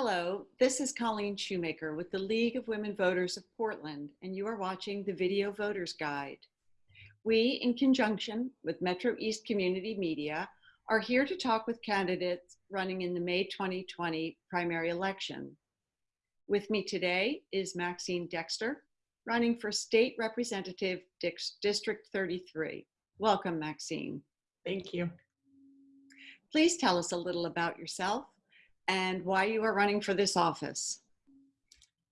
Hello, this is Colleen Shoemaker with the League of Women Voters of Portland, and you are watching the Video Voters Guide. We, in conjunction with Metro East Community Media, are here to talk with candidates running in the May 2020 primary election. With me today is Maxine Dexter, running for State Representative District 33. Welcome, Maxine. Thank you. Please tell us a little about yourself and why you are running for this office.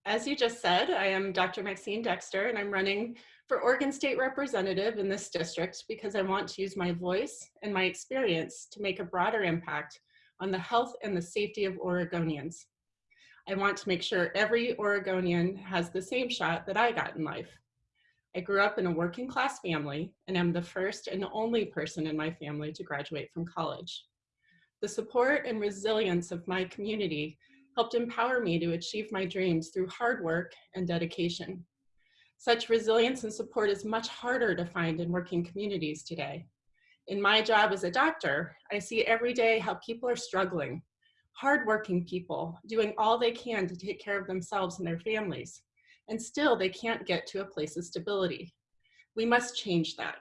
As you just said, I am Dr. Maxine Dexter and I'm running for Oregon State Representative in this district because I want to use my voice and my experience to make a broader impact on the health and the safety of Oregonians. I want to make sure every Oregonian has the same shot that I got in life. I grew up in a working class family and am the first and only person in my family to graduate from college. The support and resilience of my community helped empower me to achieve my dreams through hard work and dedication. Such resilience and support is much harder to find in working communities today. In my job as a doctor, I see every day how people are struggling, hardworking people doing all they can to take care of themselves and their families, and still they can't get to a place of stability. We must change that.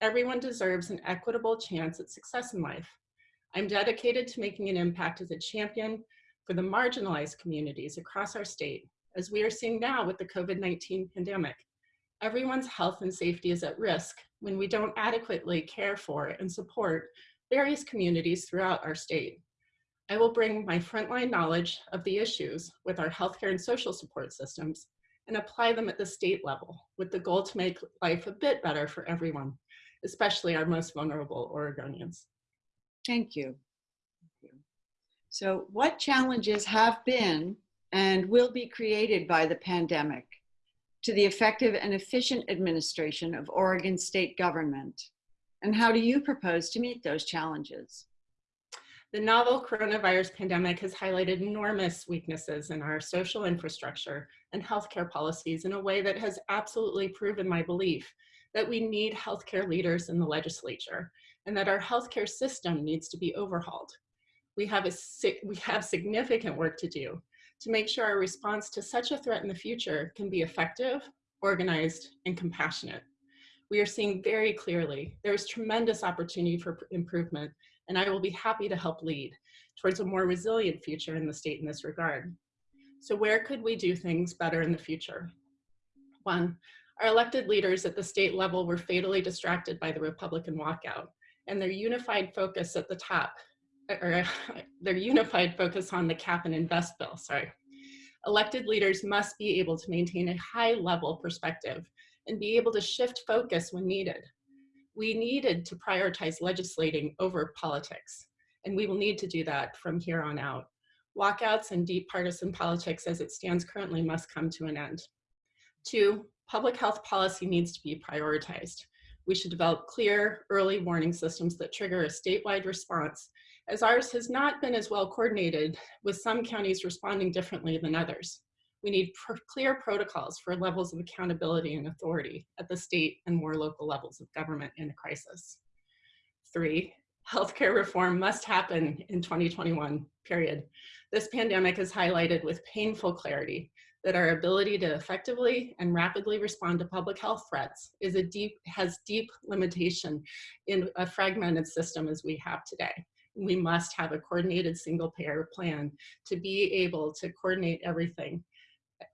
Everyone deserves an equitable chance at success in life. I'm dedicated to making an impact as a champion for the marginalized communities across our state, as we are seeing now with the COVID-19 pandemic. Everyone's health and safety is at risk when we don't adequately care for and support various communities throughout our state. I will bring my frontline knowledge of the issues with our healthcare and social support systems and apply them at the state level with the goal to make life a bit better for everyone, especially our most vulnerable Oregonians. Thank you. So what challenges have been and will be created by the pandemic to the effective and efficient administration of Oregon state government? And how do you propose to meet those challenges? The novel coronavirus pandemic has highlighted enormous weaknesses in our social infrastructure and healthcare policies in a way that has absolutely proven my belief that we need healthcare leaders in the legislature and that our healthcare system needs to be overhauled. We have, a, we have significant work to do to make sure our response to such a threat in the future can be effective, organized, and compassionate. We are seeing very clearly there is tremendous opportunity for improvement, and I will be happy to help lead towards a more resilient future in the state in this regard. So where could we do things better in the future? One, our elected leaders at the state level were fatally distracted by the Republican walkout and their unified focus at the top, or their unified focus on the cap and invest bill, sorry. Elected leaders must be able to maintain a high level perspective and be able to shift focus when needed. We needed to prioritize legislating over politics, and we will need to do that from here on out. Walkouts and deep partisan politics as it stands currently must come to an end. Two, public health policy needs to be prioritized. We should develop clear early warning systems that trigger a statewide response, as ours has not been as well coordinated, with some counties responding differently than others. We need pr clear protocols for levels of accountability and authority at the state and more local levels of government in a crisis. Three, healthcare reform must happen in 2021, period. This pandemic has highlighted with painful clarity that our ability to effectively and rapidly respond to public health threats is a deep, has deep limitation in a fragmented system as we have today. We must have a coordinated single payer plan to be able to coordinate everything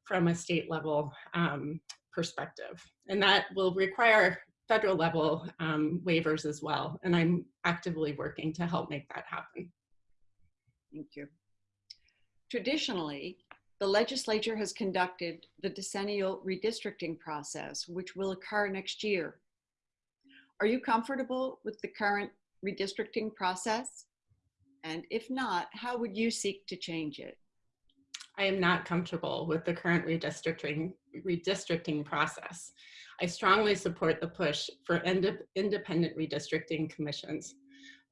from a state level um, perspective. And that will require federal level um, waivers as well. And I'm actively working to help make that happen. Thank you. Traditionally, the legislature has conducted the decennial redistricting process, which will occur next year. Are you comfortable with the current redistricting process? And if not, how would you seek to change it? I am not comfortable with the current redistricting, redistricting process. I strongly support the push for ind independent redistricting commissions.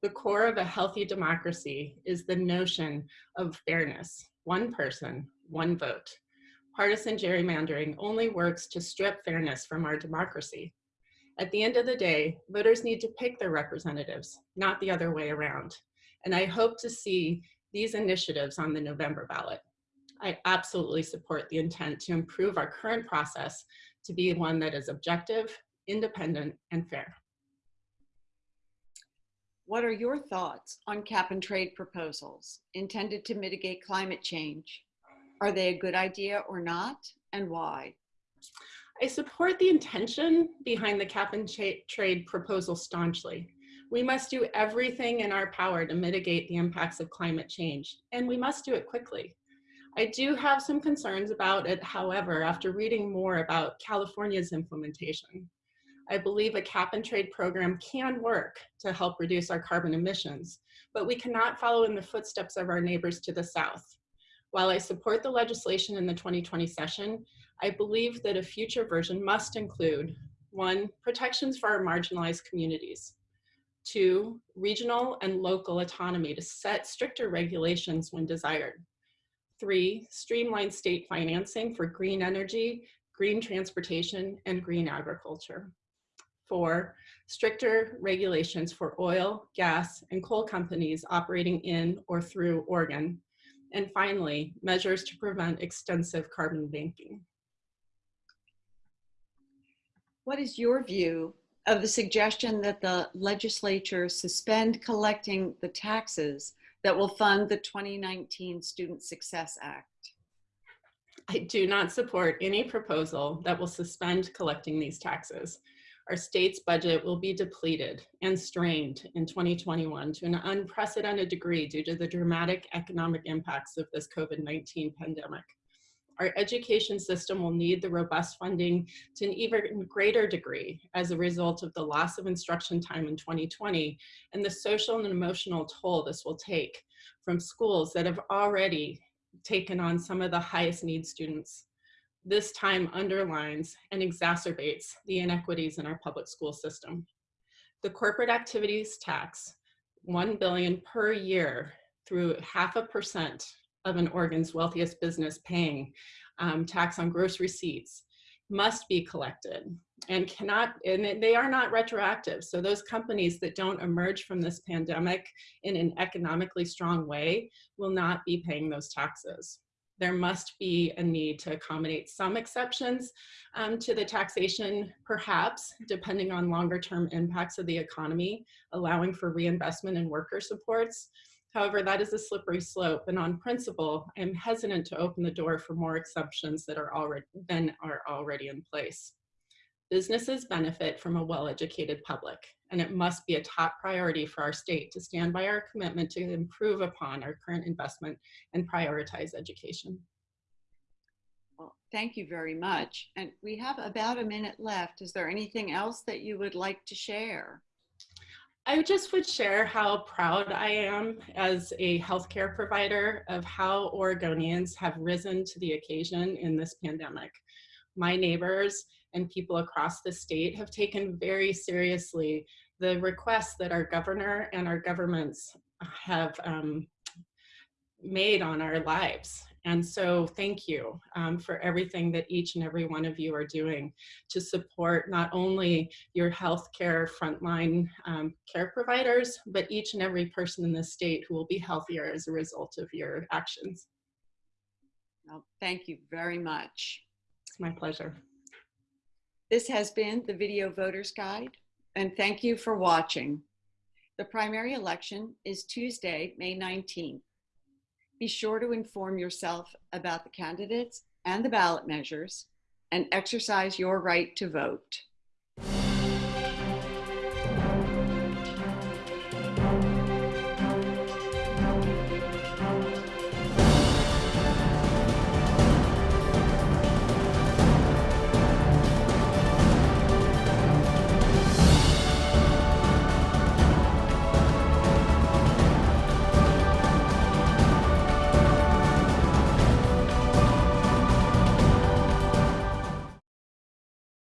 The core of a healthy democracy is the notion of fairness, one person, one vote. Partisan gerrymandering only works to strip fairness from our democracy. At the end of the day, voters need to pick their representatives, not the other way around. And I hope to see these initiatives on the November ballot. I absolutely support the intent to improve our current process to be one that is objective, independent, and fair. What are your thoughts on cap and trade proposals intended to mitigate climate change? Are they a good idea or not, and why? I support the intention behind the cap and trade proposal staunchly. We must do everything in our power to mitigate the impacts of climate change, and we must do it quickly. I do have some concerns about it, however, after reading more about California's implementation. I believe a cap and trade program can work to help reduce our carbon emissions, but we cannot follow in the footsteps of our neighbors to the south. While I support the legislation in the 2020 session, I believe that a future version must include one, protections for our marginalized communities, two, regional and local autonomy to set stricter regulations when desired, three, streamlined state financing for green energy, green transportation, and green agriculture. Four, stricter regulations for oil, gas, and coal companies operating in or through Oregon, and finally, measures to prevent extensive carbon banking. What is your view of the suggestion that the legislature suspend collecting the taxes that will fund the 2019 Student Success Act? I do not support any proposal that will suspend collecting these taxes our state's budget will be depleted and strained in 2021 to an unprecedented degree due to the dramatic economic impacts of this COVID-19 pandemic. Our education system will need the robust funding to an even greater degree as a result of the loss of instruction time in 2020 and the social and emotional toll this will take from schools that have already taken on some of the highest need students this time underlines and exacerbates the inequities in our public school system. The corporate activities tax, 1 billion per year through half a percent of an Oregon's wealthiest business paying um, tax on gross receipts must be collected and cannot, and they are not retroactive. So those companies that don't emerge from this pandemic in an economically strong way will not be paying those taxes there must be a need to accommodate some exceptions um, to the taxation, perhaps, depending on longer term impacts of the economy, allowing for reinvestment in worker supports. However, that is a slippery slope, and on principle, I'm hesitant to open the door for more exceptions that are already, than are already in place. Businesses benefit from a well-educated public, and it must be a top priority for our state to stand by our commitment to improve upon our current investment and prioritize education. Well, thank you very much. And we have about a minute left. Is there anything else that you would like to share? I just would share how proud I am as a healthcare provider of how Oregonians have risen to the occasion in this pandemic. My neighbors and people across the state have taken very seriously the requests that our governor and our governments have um, made on our lives. And so thank you um, for everything that each and every one of you are doing to support not only your healthcare frontline um, care providers, but each and every person in the state who will be healthier as a result of your actions. Well, thank you very much. It's my pleasure. This has been the Video Voters Guide, and thank you for watching. The primary election is Tuesday, May 19th. Be sure to inform yourself about the candidates and the ballot measures and exercise your right to vote.